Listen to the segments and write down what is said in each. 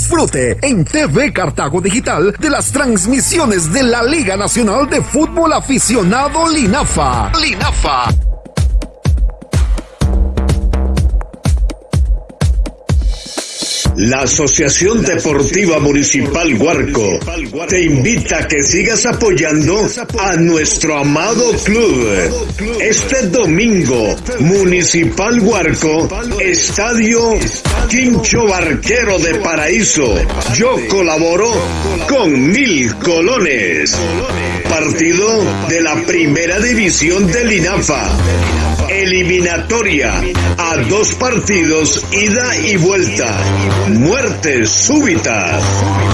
disfrute en TV Cartago Digital de las transmisiones de la Liga Nacional de Fútbol Aficionado Linafa. Linafa. La Asociación Deportiva Municipal Huarco te invita a que sigas apoyando a nuestro amado club. Este domingo, Municipal Huarco, Estadio Quincho Barquero de Paraíso. Yo colaboro con mil colones. Partido de la primera división del INAFA eliminatoria a dos partidos, ida y vuelta. Muerte súbita.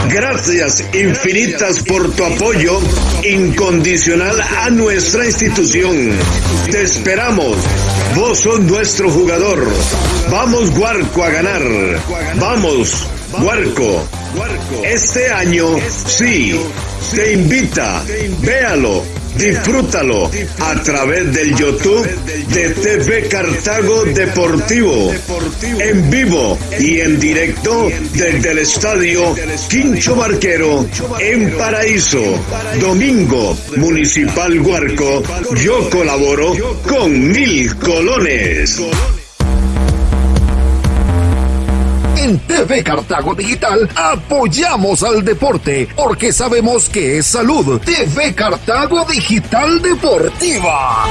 Gracias infinitas por tu apoyo incondicional a nuestra institución. Te esperamos. Vos sos nuestro jugador. Vamos, Guarco, a ganar. Vamos, Guarco. Este año, sí, te invita. Véalo Disfrútalo a través del YouTube de TV Cartago Deportivo, en vivo y en directo desde el estadio Quincho Barquero en Paraíso. Domingo, Municipal Huarco, yo colaboro con mil colones. En TV Cartago Digital apoyamos al deporte porque sabemos que es salud. TV Cartago Digital Deportiva.